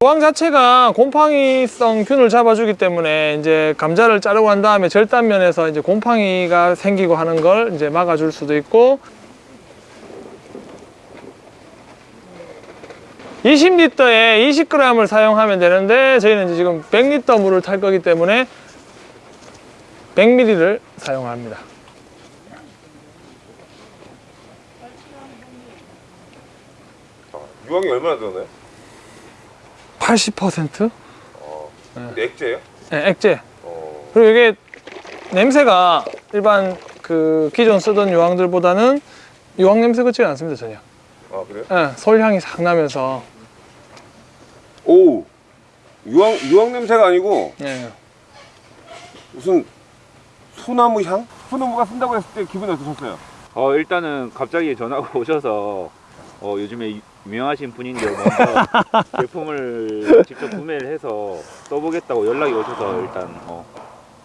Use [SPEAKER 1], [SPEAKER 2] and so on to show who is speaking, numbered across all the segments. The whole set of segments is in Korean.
[SPEAKER 1] 고황 자체가 곰팡이성 균을 잡아주기 때문에 이제 감자를 자르고 난 다음에 절단면에서 이제 곰팡이가 생기고 하는 걸 이제 막아줄 수도 있고 20리터에 20g을 사용하면 되는데 저희는 지금 100리터 물을 탈 거기 때문에 100ml를 사용합니다.
[SPEAKER 2] 유황이 얼마나 들었나요?
[SPEAKER 1] 80%?
[SPEAKER 2] 근데 액체예요?
[SPEAKER 1] 네, 액체.
[SPEAKER 2] 어.
[SPEAKER 1] 그리고 이게 냄새가 일반 그 기존 쓰던 유황들보다는 유황 냄새 같지가 않습니다 전혀.
[SPEAKER 2] 아 그래요?
[SPEAKER 1] 예, 솔향이 싹 나면서
[SPEAKER 2] 오 유황 유황 냄새가 아니고
[SPEAKER 1] 예.
[SPEAKER 2] 무슨 소나무 향? 소나무가 쓴다고 했을 때 기분이 어떠셨어요?
[SPEAKER 3] 어 일단은 갑자기 전화가 오셔서 어 요즘에 유- 유명하신 분인데 먼저 제품을 직접 구매를 해서 써보겠다고 연락이 오셔서 일단 어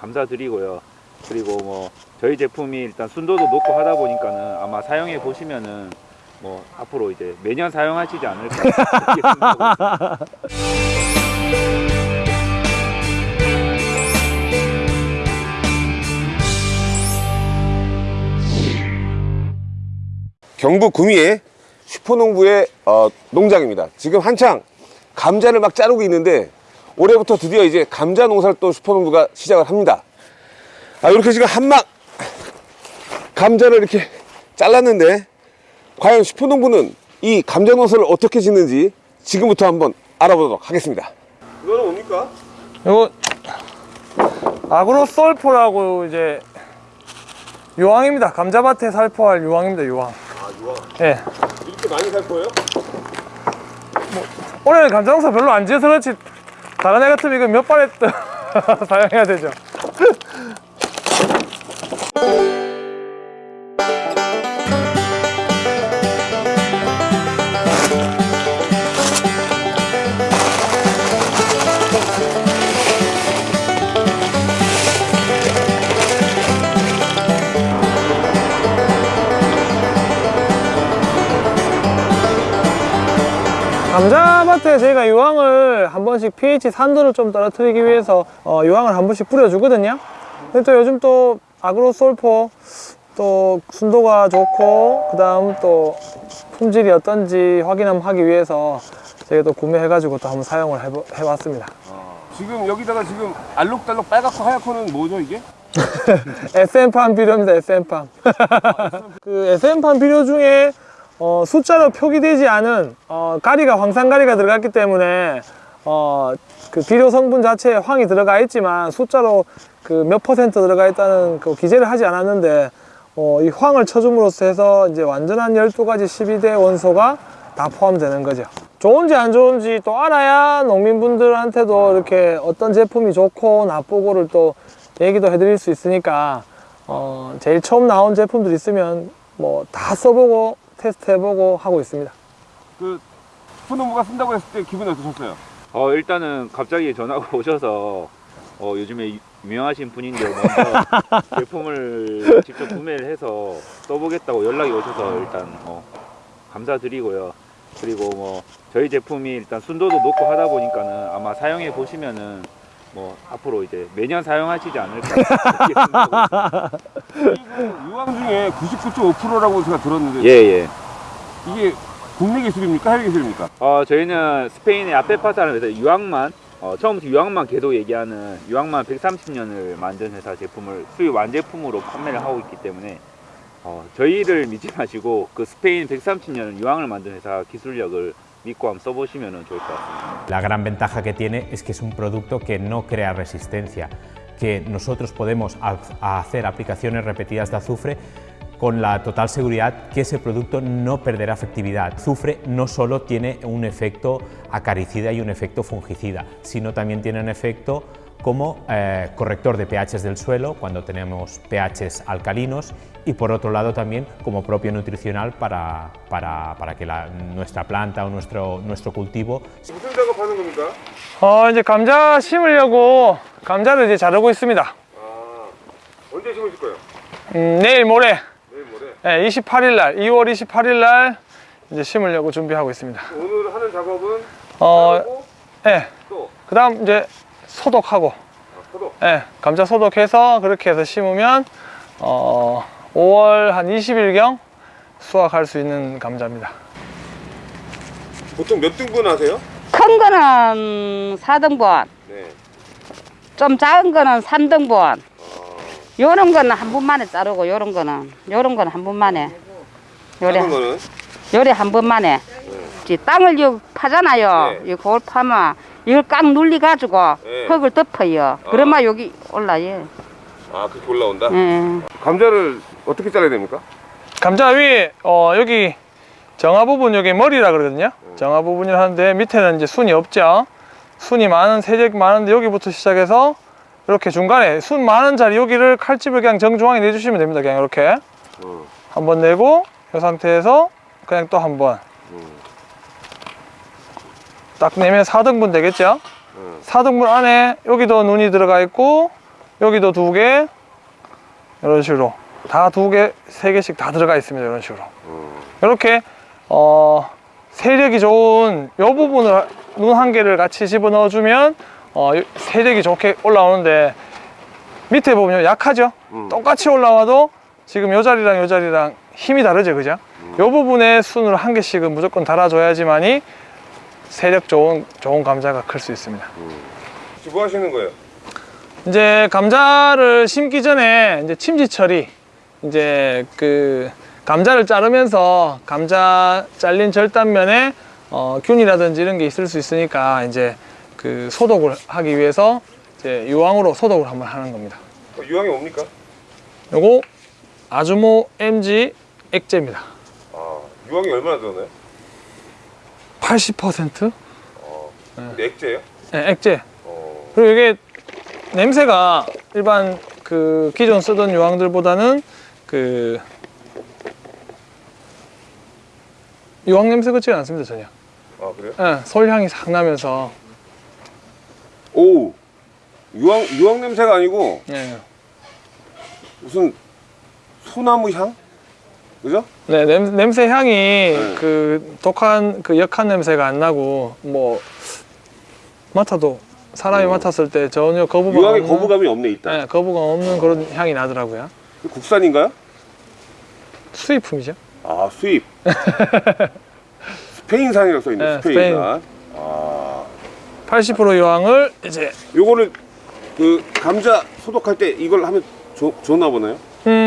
[SPEAKER 3] 감사드리고요. 그리고 뭐 저희 제품이 일단 순도도 높고 하다 보니까는 아마 사용해 보시면은 뭐 앞으로 이제 매년 사용하시지 않을까
[SPEAKER 2] 경북 구미의 슈퍼농부의 어, 농장입니다. 지금 한창 감자를 막 자르고 있는데 올해부터 드디어 이제 감자 농사를 또 슈퍼농부가 시작을 합니다. 아, 이렇게 지금 한막 감자를 이렇게 잘랐는데 과연 슈퍼농부는 이 감자 농사를 어떻게 짓는지 지금부터 한번 알아보도록 하겠습니다. 이거는 뭡니까?
[SPEAKER 1] 이거 아그로솔포라고 이제 유황입니다. 감자밭에 살포할 유황입니다. 유황. 예.
[SPEAKER 2] 이렇게 많이 살 거예요?
[SPEAKER 1] 올해는 감자 농사 별로 안 지어서 그렇지 다른 애 같으면 이거 몇 발에 사용해야 되죠. 감자밭에 저희가 유황을 한 번씩 pH 산도를 좀 떨어뜨리기 위해서 어, 유황을 한 번씩 뿌려주거든요. 근데 또 요즘 또 아그로솔포 또 순도가 좋고 그 다음 또 품질이 어떤지 확인 한번 하기 위해서 저희가 또 구매해가지고 또 한번 사용을 해보, 해봤습니다.
[SPEAKER 2] 지금 여기다가 지금 알록달록 빨갛고 하얗고는 뭐죠 이게?
[SPEAKER 1] SM팜 비료입니다, SM팜. 그 SM팜 비료 중에 어, 숫자로 표기되지 않은 어, 가리가 황산가리가 들어갔기 때문에 어, 그 비료 성분 자체에 황이 들어가 있지만 숫자로 그 몇 퍼센트 들어가 있다는 그 기재를 하지 않았는데 어, 이 황을 쳐줌으로써 해서 이제 완전한 12가지 12대 원소가 다 포함되는 거죠. 좋은지 안 좋은지 또 알아야 농민분들한테도 이렇게 어떤 제품이 좋고 나쁘고를 또 얘기도 해드릴 수 있으니까 어, 제일 처음 나온 제품들 있으면 뭐 다 써보고 테스트 해보고 하고 있습니다.
[SPEAKER 2] 그 슈퍼농부가 쓴다고 했을 때 기분이 어떠셨어요?
[SPEAKER 3] 어 일단은 갑자기 전화가 오셔서 어 요즘에 유- 유명하신 분인데 먼저 제품을 직접 구매를 해서 써보겠다고 연락이 오셔서 일단 어 감사드리고요. 그리고 뭐 저희 제품이 일단 순도도 높고 하다 보니까는 아마 사용해 보시면은 뭐 앞으로 이제 매년 사용하시지 않을까.
[SPEAKER 2] 유황 중에 99.5%라고 제가 들었는데
[SPEAKER 3] 예 예.
[SPEAKER 2] 이게 국내 기술입니까? 해외 기술입니까?
[SPEAKER 3] 어, 저희는 스페인의 아페파타라는 회사 유황만 어, 처음부터 유황만 계속 얘기하는 유황만 130년을 만든 회사 제품을 수입 완제품으로 판매를 하고 있기 때문에 어, 저희를 믿지 마시고 그 스페인 130년 유황을 만든 회사 기술력을 믿고 한번 써보시면 좋을 것 같습니다.
[SPEAKER 4] La gran ventaja que tiene es que es un producto que no crea resistencia, que nosotros podemos ha- hacer aplicaciones repetidas de azufre con la total seguridad que ese producto no perderá efectividad. Azufre no solo tiene un efecto acaricida y un efecto fungicida, sino también tiene un efecto como eh, corrector de pHs del suelo cuando tenemos pHs alcalinos y por otro lado también como propio nutricional para, para, para que la- nuestra planta o nuestro, nuestro cultivo
[SPEAKER 2] 무슨 작업하는 겁니까?
[SPEAKER 1] 어, 이제 감자 심으려고 감자를 이제 자르고 있습니다.
[SPEAKER 2] 아, 언제 심으실 거예요?
[SPEAKER 1] 음, 내일 모레
[SPEAKER 2] 내일 모레.
[SPEAKER 1] 네, 28일 날 2월 28일 날 이제 심으려고 준비하고 있습니다.
[SPEAKER 2] 오늘 하는 작업은
[SPEAKER 1] 어,
[SPEAKER 2] 하고
[SPEAKER 1] 네.
[SPEAKER 2] 또
[SPEAKER 1] 그다음 이제 소독하고
[SPEAKER 2] 아, 소독.
[SPEAKER 1] 예, 감자 소독해서 그렇게 해서 심으면 어, 5월 한 20일경 수확할 수 있는 감자입니다.
[SPEAKER 2] 보통 몇 등분 하세요?
[SPEAKER 5] 큰 거는 4등분,
[SPEAKER 2] 네.
[SPEAKER 5] 좀 작은 거는 3등분. 요런 거는 한 번 만에 자르고 요런 거는 요런 거는 한 번 만에. 요래
[SPEAKER 2] 거는
[SPEAKER 5] 요래 한 번 만에. 이제 땅을 요 파잖아요.
[SPEAKER 2] 네.
[SPEAKER 5] 이 그걸 파면 이걸 꽉 눌리 가지고
[SPEAKER 2] 네.
[SPEAKER 5] 흙을 덮어요. 그러면 여기 올라요.
[SPEAKER 2] 아 그렇게 올라온다.
[SPEAKER 5] 예.
[SPEAKER 2] 감자를 어떻게 잘라야 됩니까?
[SPEAKER 1] 감자 위에 어, 여기 정화 부분 여기 머리라 그러거든요. 정화 부분이라 하는데 밑에는 이제 순이 없죠. 순이 많은 세력 많은데 여기부터 시작해서 이렇게 중간에 순 많은 자리 여기를 칼집을 그냥 정중앙에 내주시면 됩니다. 그냥 이렇게
[SPEAKER 2] 어.
[SPEAKER 1] 한번 내고 이 상태에서 그냥 또 한 번. 딱 내면 4등분 되겠죠?
[SPEAKER 2] 음.
[SPEAKER 1] 4등분 안에 여기도 눈이 들어가 있고 여기도 두 개 이런 식으로 다 두 개, 세 개씩 다 들어가 있습니다. 이런 식으로. 이렇게 어, 세력이 좋은 이 부분을 눈 한 개를 같이 집어 넣어 주면 어, 세력이 좋게 올라오는데 밑에 보면 약하죠?
[SPEAKER 2] 음.
[SPEAKER 1] 똑같이 올라와도 지금 요 자리랑 요 자리랑 힘이 다르죠, 그죠? 요 부분에 순을 한 개씩은 무조건 달아줘야지만이 세력 좋은 좋은 감자가 클 수 있습니다.
[SPEAKER 2] 지금 뭐 하시는 거예요?
[SPEAKER 1] 이제 감자를 심기 전에 이제 침지 처리 이제 그 감자를 자르면서 감자 잘린 절단면에 어, 균이라든지 이런 게 있을 수 있으니까 이제 그 소독을 하기 위해서 이제 유황으로 소독을 한번 하는 겁니다.
[SPEAKER 2] 어, 유황이 뭡니까?
[SPEAKER 1] 요거 아주모 MG 액제입니다.
[SPEAKER 2] 아 유황이 얼마나 들었나요?
[SPEAKER 1] 80%
[SPEAKER 2] 근데 액제예요?
[SPEAKER 1] 네, 액제.
[SPEAKER 2] 어.
[SPEAKER 1] 그리고 이게 냄새가 일반 그 기존 쓰던 유황들보다는 그 유황 냄새 같지가 않습니다 전혀.
[SPEAKER 2] 아 그래요?
[SPEAKER 1] 예, 솔향이 싹 나면서
[SPEAKER 2] 오 유황 유황 냄새가 아니고
[SPEAKER 1] 예.
[SPEAKER 2] 무슨 소나무 향? 그죠?
[SPEAKER 1] 네 냄, 냄새 향이 그 독한 그 역한 냄새가 안 나고 뭐 맡아도 사람이 맡았을 때 전혀 거부감
[SPEAKER 2] 유황에
[SPEAKER 1] 없는,
[SPEAKER 2] 거부감이 없네 일단.
[SPEAKER 1] 네, 거부감 없는 그런 향이 나더라고요.
[SPEAKER 2] 국산인가요?
[SPEAKER 1] 수입품이죠.
[SPEAKER 2] 아 수입. 스페인산이라고 써 있네.
[SPEAKER 1] 네,
[SPEAKER 2] 스페인산.
[SPEAKER 1] 아80% 유황을 이제
[SPEAKER 2] 요거를 그 감자 소독할 때 이걸 하면 좋, 좋나 보나요?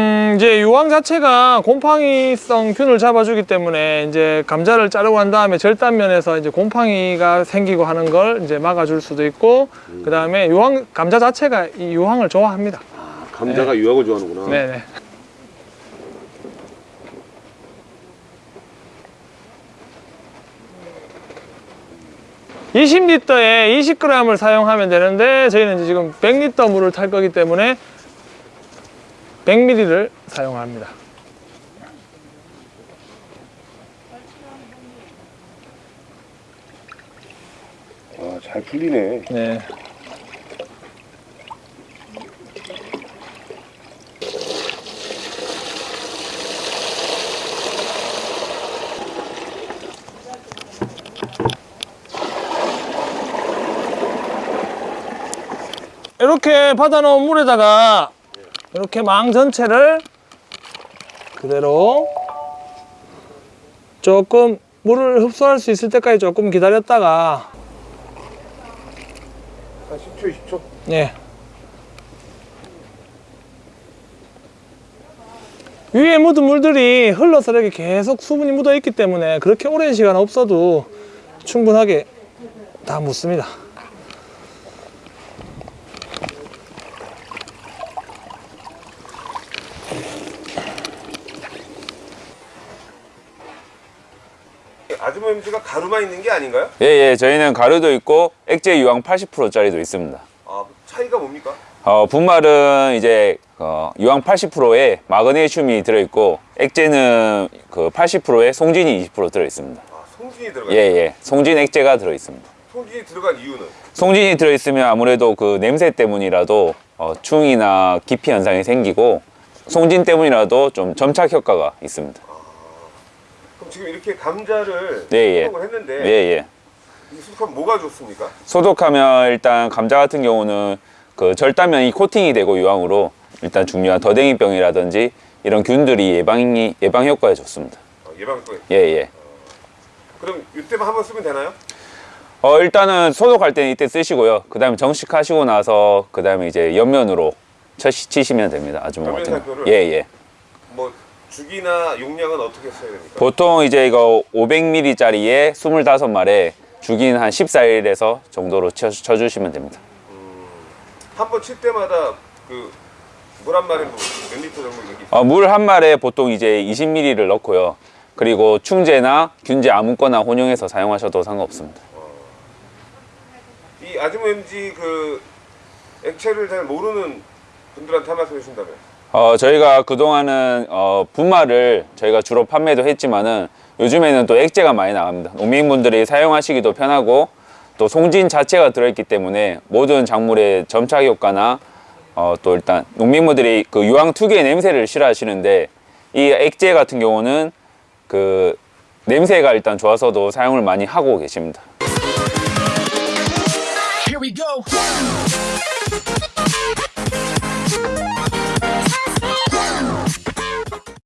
[SPEAKER 1] 음, 이제 유황 자체가 곰팡이성 균을 잡아주기 때문에 이제 감자를 자르고 난 다음에 절단면에서 이제 곰팡이가 생기고 하는 걸 이제 막아줄 수도 있고 그 다음에 유황 감자 자체가 이 유황을 좋아합니다.
[SPEAKER 2] 아, 감자가 유황을 좋아하는구나.
[SPEAKER 1] 네네. (20리터에) (20g을) 사용하면 되는데 저희는 이제 지금 (100리터) 물을 탈 거기 때문에 (100ml를) 사용합니다
[SPEAKER 2] 아, 잘 풀리네.
[SPEAKER 1] 네. 이렇게 받아 놓은 물에다가 이렇게 망 전체를 그대로 조금 물을 흡수할 수 있을 때까지 조금 기다렸다가
[SPEAKER 2] 한 10초, 20초.
[SPEAKER 1] 네. 위에 묻은 물들이 흘러서 이렇게 계속 수분이 묻어 있기 때문에 그렇게 오랜 시간 없어도 충분하게 다 묻습니다.
[SPEAKER 2] MG가 가루만 있는 게 아닌가요?
[SPEAKER 3] 예, 예, 저희는 가루도 있고 액제 유황 80%짜리도 있습니다.
[SPEAKER 2] 아, 차이가 뭡니까?
[SPEAKER 3] 어, 분말은 이제 어, 유황 80%에 마그네슘이 들어있고 액제는 그 80%에 송진이 20% 들어있습니다.
[SPEAKER 2] 아, 송진이
[SPEAKER 3] 예,
[SPEAKER 2] 들어가요.
[SPEAKER 3] 예, 송진 액제가 들어있습니다.
[SPEAKER 2] 송진이 들어간 이유는
[SPEAKER 3] 송진이 들어있으면 아무래도 그 냄새 때문이라도 어, 충이나 기피 현상이 생기고 송진 때문이라도 좀 점착 효과가 있습니다.
[SPEAKER 2] 지금 이렇게 감자를
[SPEAKER 3] 네, 예.
[SPEAKER 2] 소독을 했는데
[SPEAKER 3] 예, 예.
[SPEAKER 2] 이 소독하면 뭐가 좋습니까?
[SPEAKER 3] 소독하면 일단 감자 같은 경우는 그 절단면이 코팅이 되고 유황으로 일단 중요한 더댕이병이라든지 이런 균들이 예방이 예방 효과에 좋습니다.
[SPEAKER 2] 어, 예방 효과.
[SPEAKER 3] 예, 예.
[SPEAKER 2] 그럼 이때만 한번 쓰면 되나요?
[SPEAKER 3] 어, 일단은 소독할 때는 이때 쓰시고요. 그 다음에 정식하시고 나서 그 다음에 이제 옆면으로 쳐- 치시면 됩니다. 아주머
[SPEAKER 2] 옆면
[SPEAKER 3] 같은? 예, 예.
[SPEAKER 2] 뭐 주기나 용량은 어떻게 써야 됩니까?
[SPEAKER 3] 보통 이제 이거 500ml짜리에 25마리에 주긴 한 14일에서 정도로 쳐, 쳐주시면 됩니다.
[SPEAKER 2] 한번 칠 때마다 그 물 한 마리 몇 리터 정도
[SPEAKER 3] 어, 물한 말에 보통 이제 20ml를 넣고요. 그리고 충제나 균제 아무거나 혼용해서 사용하셔도 상관없습니다.
[SPEAKER 2] 이 아즈모엠지 그 액체를 잘 모르는 분들한테 한 말씀 해주신다면
[SPEAKER 3] 어, 저희가 그동안은 어, 분말을 저희가 주로 판매도 했지만은 요즘에는 또 액체가 많이 나갑니다. 농민분들이 사용하시기도 편하고 또 송진 자체가 들어있기 때문에 모든 작물의 점착 효과나 어, 또 일단 농민분들이 그 유황 특유의 냄새를 싫어하시는데 이 액체 같은 경우는 그 냄새가 일단 좋아서도 사용을 많이 하고 계십니다.